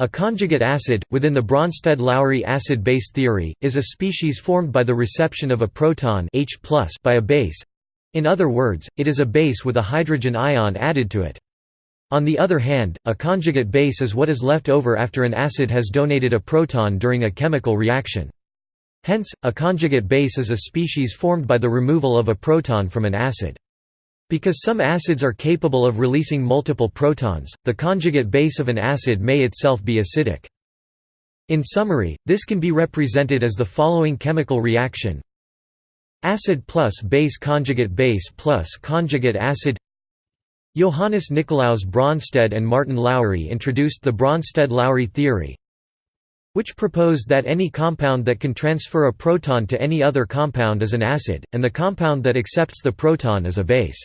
A conjugate acid, within the Bronsted-Lowry acid-base theory, is a species formed by the reception of a proton H by a base. In other words, it is a base with a hydrogen ion added to it. On the other hand, a conjugate base is what is left over after an acid has donated a proton during a chemical reaction. Hence, a conjugate base is a species formed by the removal of a proton from an acid. Because some acids are capable of releasing multiple protons, the conjugate base of an acid may itself be acidic. In summary, this can be represented as the following chemical reaction Acid plus base conjugate base plus conjugate acid Johannes Nicolaus Bronsted and Martin Lowry introduced the Bronsted-Lowry theory which proposed that any compound that can transfer a proton to any other compound is an acid, and the compound that accepts the proton is a base.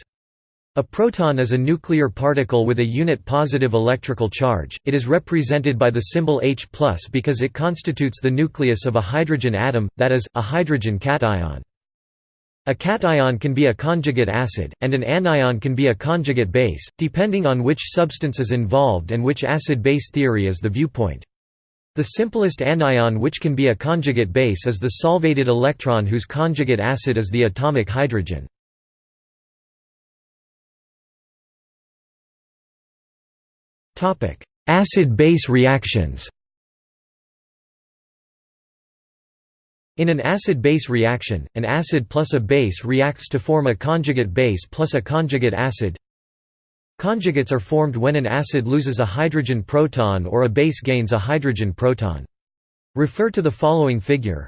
A proton is a nuclear particle with a unit positive electrical charge. It is represented by the symbol H+ because it constitutes the nucleus of a hydrogen atom, that is, a hydrogen cation. A cation can be a conjugate acid, and an anion can be a conjugate base, depending on which substance is involved and which acid-base theory is the viewpoint. The simplest anion which can be a conjugate base is the solvated electron whose conjugate acid is the atomic hydrogen. Acid-base reactions In an acid-base reaction, an acid plus a base reacts to form a conjugate base plus a conjugate acid. Conjugates are formed when an acid loses a hydrogen proton or a base gains a hydrogen proton. Refer to the following figure.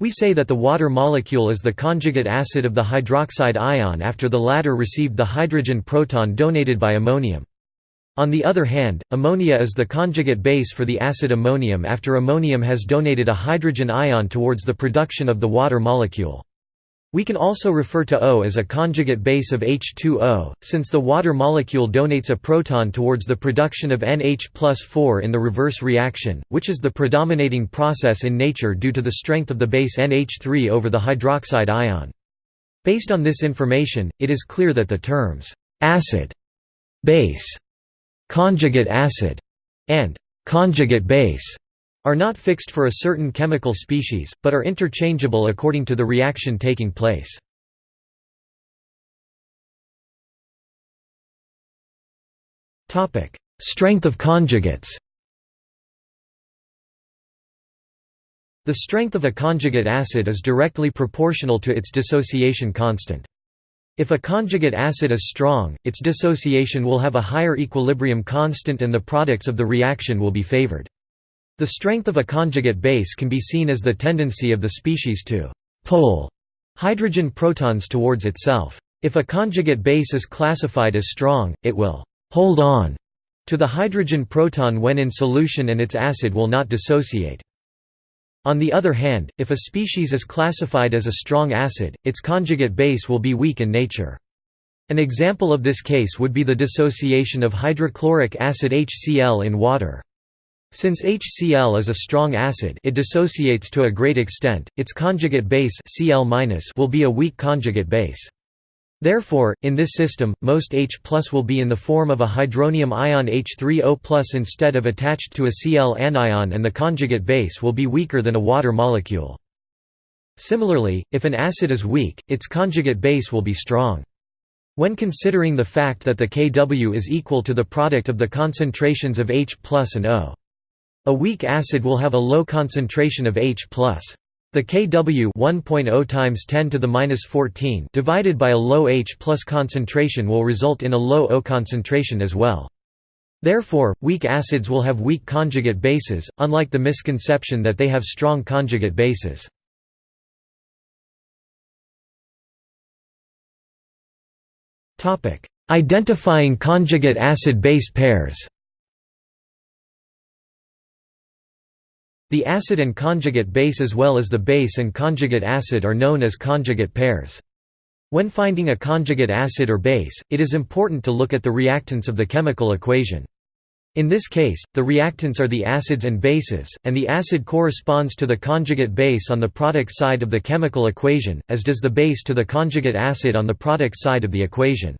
We say that the water molecule is the conjugate acid of the hydroxide ion after the latter received the hydrogen proton donated by ammonium. On the other hand, ammonia is the conjugate base for the acid ammonium after ammonium has donated a hydrogen ion towards the production of the water molecule. We can also refer to O as a conjugate base of H2O, since the water molecule donates a proton towards the production of NH 4 in the reverse reaction, which is the predominating process in nature due to the strength of the base NH3 over the hydroxide ion. Based on this information, it is clear that the terms, acid, base, conjugate acid, and conjugate base are not fixed for a certain chemical species, but are interchangeable according to the reaction taking place. Strength of conjugates The strength of a conjugate acid is directly proportional to its dissociation constant. If a conjugate acid is strong, its dissociation will have a higher equilibrium constant and the products of the reaction will be favored. The strength of a conjugate base can be seen as the tendency of the species to «pull» hydrogen protons towards itself. If a conjugate base is classified as strong, it will «hold on» to the hydrogen proton when in solution and its acid will not dissociate. On the other hand, if a species is classified as a strong acid, its conjugate base will be weak in nature. An example of this case would be the dissociation of hydrochloric acid HCl in water. Since HCl is a strong acid it dissociates to a great extent, its conjugate base will be a weak conjugate base. Therefore, in this system, most H will be in the form of a hydronium ion H3O instead of attached to a Cl anion and the conjugate base will be weaker than a water molecule. Similarly, if an acid is weak, its conjugate base will be strong. When considering the fact that the Kw is equal to the product of the concentrations of H and O. A weak acid will have a low concentration of H+. The Kw 1.0 times 10 to the minus 14 divided by a low H plus concentration will result in a low O concentration as well. Therefore, weak acids will have weak conjugate bases, unlike the misconception that they have strong conjugate bases. Identifying conjugate acid-base pairs The acid and conjugate base as well as the base and conjugate acid are known as conjugate pairs. When finding a conjugate acid or base, it is important to look at the reactants of the chemical equation. In this case, the reactants are the acids and bases, and the acid corresponds to the conjugate base on the product side of the chemical equation, as does the base to the conjugate acid on the product side of the equation.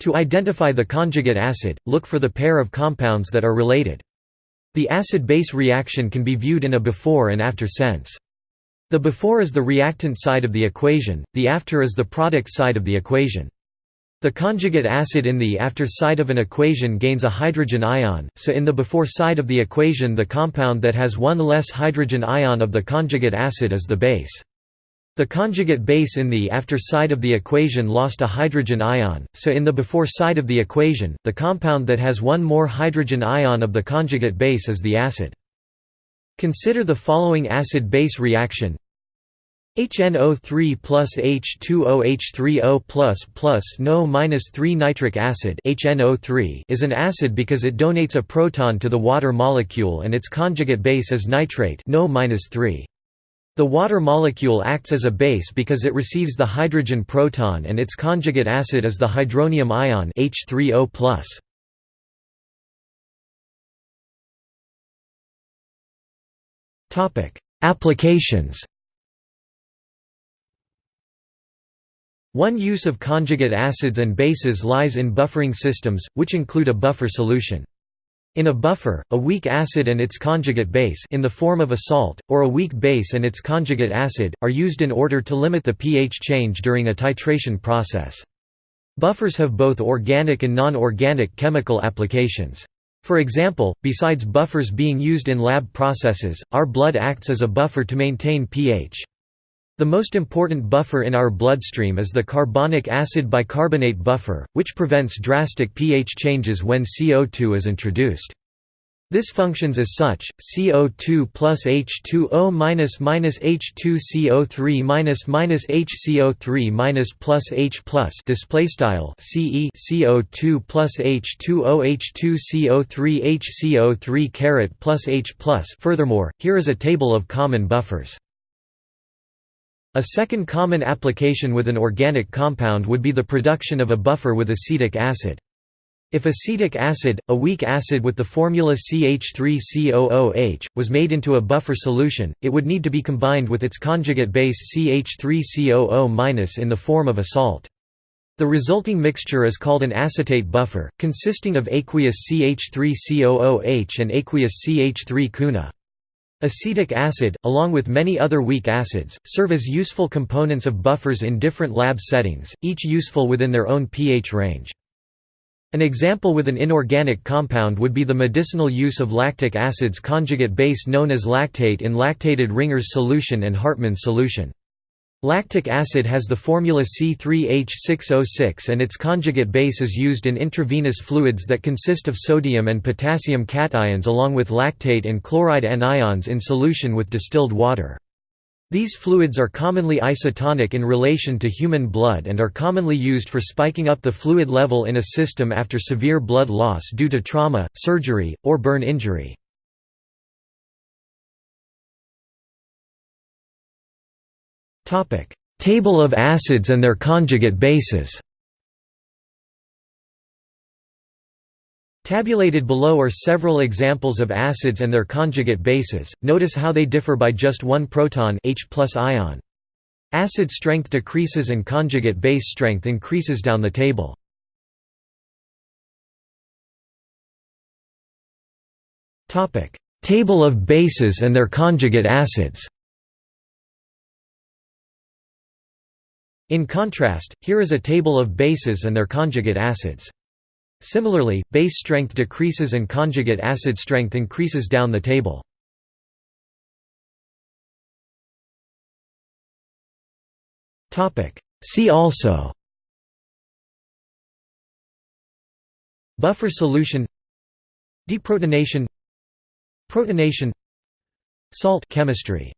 To identify the conjugate acid, look for the pair of compounds that are related. The acid-base reaction can be viewed in a before and after sense. The before is the reactant side of the equation, the after is the product side of the equation. The conjugate acid in the after side of an equation gains a hydrogen ion, so in the before side of the equation the compound that has one less hydrogen ion of the conjugate acid is the base. The conjugate base in the after side of the equation lost a hydrogen ion, so in the before side of the equation, the compound that has one more hydrogen ion of the conjugate base is the acid. Consider the following acid-base reaction HNO3 plus H2OH3O plus plus NO minus 3 nitric acid HNO3 is an acid because it donates a proton to the water molecule and its conjugate base is nitrate NO minus 3. The water molecule acts as a base because it receives the hydrogen proton and its conjugate acid is the hydronium ion H3O plus. Applications One use of conjugate acids and bases lies in buffering systems, which include a buffer solution. In a buffer, a weak acid and its conjugate base in the form of a salt, or a weak base and its conjugate acid, are used in order to limit the pH change during a titration process. Buffers have both organic and non-organic chemical applications. For example, besides buffers being used in lab processes, our blood acts as a buffer to maintain pH. The most important buffer in our bloodstream is the carbonic acid bicarbonate buffer, which prevents drastic pH changes when CO2 is introduced. This functions as such: CO2 plus H2O minus minus H2CO3 minus minus HCO3 minus plus H plus display style CE CO2 plus H2O H2CO3 HCO3 caret plus H plus. Furthermore, here is a table of common buffers. A second common application with an organic compound would be the production of a buffer with acetic acid. If acetic acid, a weak acid with the formula CH3COOH, was made into a buffer solution, it would need to be combined with its conjugate base CH3COO- in the form of a salt. The resulting mixture is called an acetate buffer, consisting of aqueous CH3COOH and aqueous CH3-CuNa. Acetic acid, along with many other weak acids, serve as useful components of buffers in different lab settings, each useful within their own pH range. An example with an inorganic compound would be the medicinal use of lactic acid's conjugate base known as lactate in lactated Ringer's solution and Hartmann's solution. Lactic acid has the formula C3H6O6 and its conjugate base is used in intravenous fluids that consist of sodium and potassium cations along with lactate and chloride anions in solution with distilled water. These fluids are commonly isotonic in relation to human blood and are commonly used for spiking up the fluid level in a system after severe blood loss due to trauma, surgery, or burn injury. Table of acids and their conjugate bases. Tabulated below are several examples of acids and their conjugate bases, notice how they differ by just one proton H ion. Acid strength decreases and conjugate base strength increases down the table. Table of bases and their conjugate acids In contrast, here is a table of bases and their conjugate acids. Similarly, base strength decreases and conjugate acid strength increases down the table. See also Buffer solution Deprotonation Protonation Salt chemistry